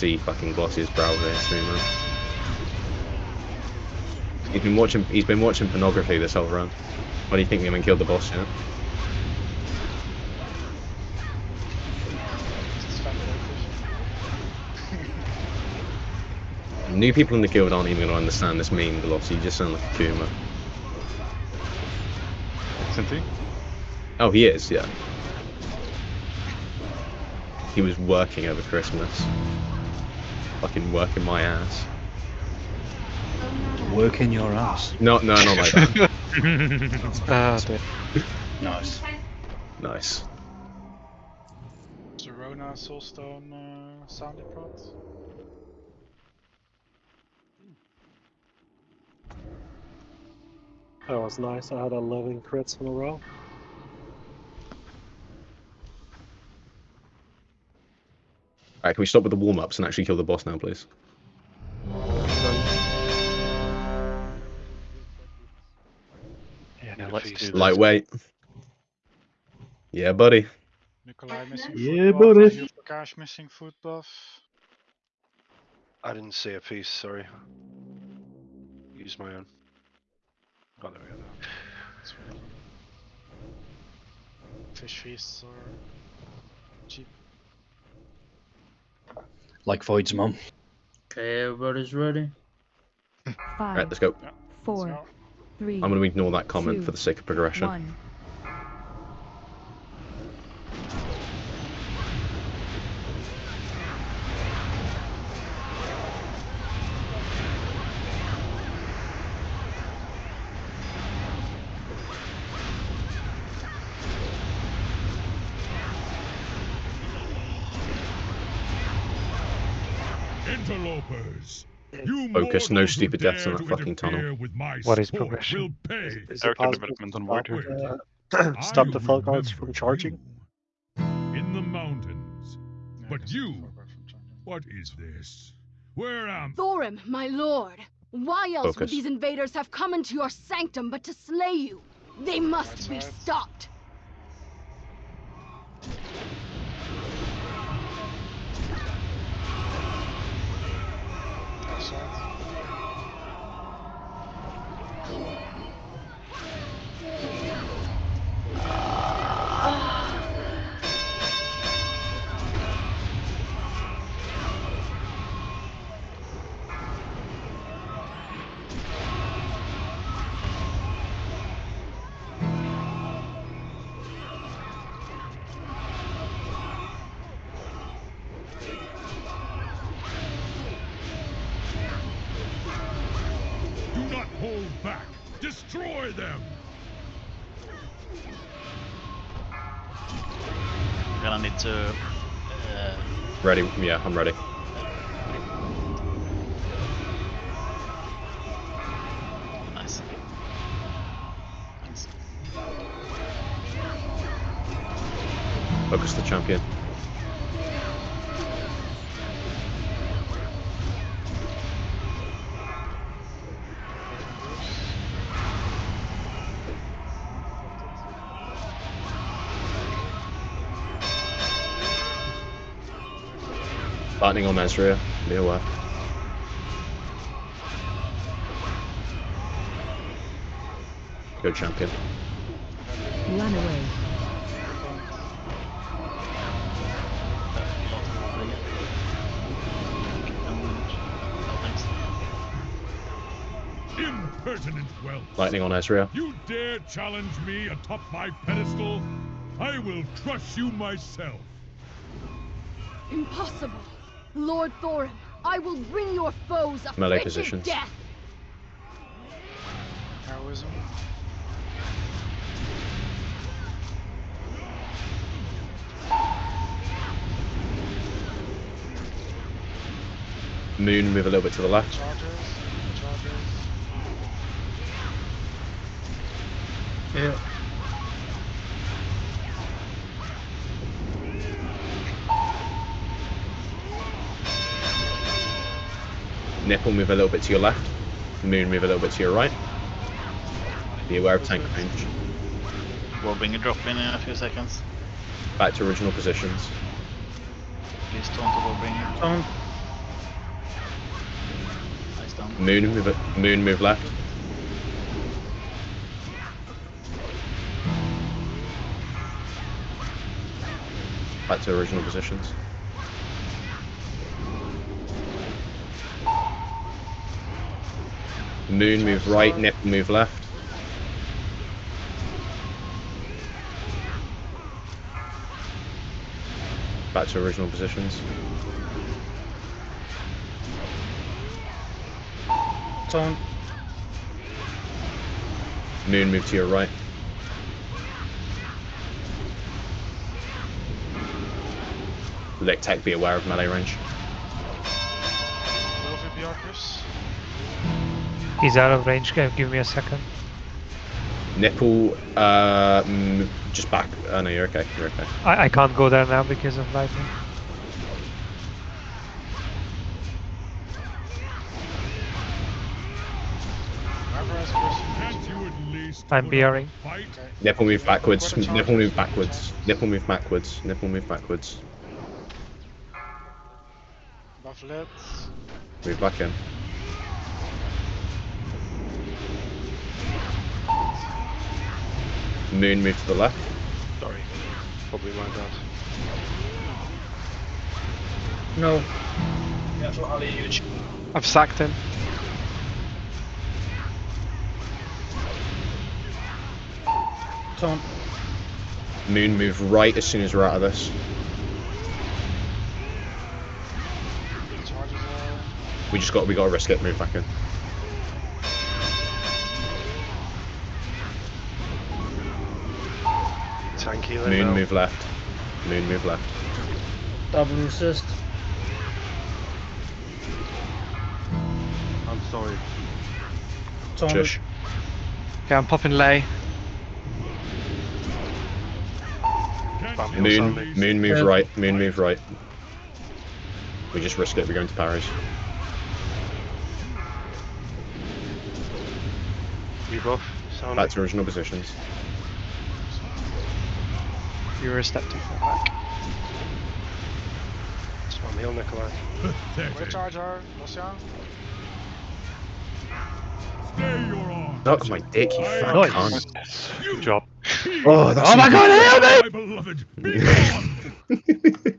see fucking Glossy's brow there, streamer. He's been watching. He's been watching pornography this whole run. What do you think? We haven't killed the boss yet? This is fantastic. New people in the guild aren't even going to understand this meme, Glossy. You just sound like a Kuma. Isn't he? Oh, he is. Yeah. He was working over Christmas. Fucking working my ass. Working your ass. No, no, not like that. Ah, dear. Nice. nice. Serona, Soulstone, uh, Sounded Prods. That was nice. I had 11 crits in a row. Alright, can we stop with the warm ups and actually kill the boss now, please? Yeah, Yeah, let's feast. do this. Lightweight. Yeah, buddy. Nikolai missing Yeah, foot buff. buddy. Yufakash missing foot buff. I didn't see a piece, sorry. Use my own. Oh, there we go. Fish feasts are Like Void's mum. Okay, everybody's ready. Alright, Five, let's go. Four, three, I'm going to ignore that comment Two, for the sake of progression. one. Interlopers. You Focus, no stupid deaths in that fucking tunnel. interfere With my What is progression? Will pay. Is it possible development on stop, Void. uh, stop the Falcons from charging? In the mountains. But you- forgot from China. What is this? Where am Thorim, my lord! Why else would these invaders have come into your sanctum but to slay you? They must be stopped! Destroy them. I'm Gonna need to. Uh, Ready? Yeah, I'm ready. nice. Nice. Focus the champion. Lightning on Ezreal. Be aware. Go champion. Run away. Impertinent whelp. Lightning on Ezreal. You dare challenge me atop my pedestal? I will crush you myself. Impossible! Lord Thorim, I will bring your foes a Melee frigid positions. death! Heroism. Moon, move a little bit to the left. Chargers. Chargers. Yeah. Nipple move a little bit to your left. Moon move a little bit to your right. Be aware of tank range. bring a drop in in a few seconds. Back to original positions. Please turn to Robbing. Turn. Nice down. Moon move, it. moon move left. Back to original positions. Moon move right, Nipple move left. Back to original positions. Taunt. Moon move to your right. Lick Tech be aware of melee range. Arcus. He's out of range. Give give me a second. Nipple, uh, mm, just back. Oh no, you're okay. You're okay. I, I can't go there now because of lightning. Whoever has first Can't you at least I'm put up a BRing. fight? Okay. Nipple move backwards. Nipple move backwards. Nipple move backwards. Nipple move backwards. Buff. Move back in. Moon move to the left. Sorry. Probably my bad. No. I've sacked him. Taunt. Moon move right as soon as we're out of this. We just got we got to risk it. Move back in. Tank Moon now. move left. Moon move left. Double assist. I'm sorry. Taunt. Shush. Okay, I'm popping lay. Can't Bam, you heal Moon moon move Yeah. right. Moon move right. We just risk it. We're going to Paris. Rebuff. Sound Back to original positions. You were a step too far back. Spam heal Nikolai. With pathetic. charger. Lucian. Stay your arm. My dick, you fat Nice. cunt. Good job. Oh, that's Oh my god, help me! My beloved, be gone.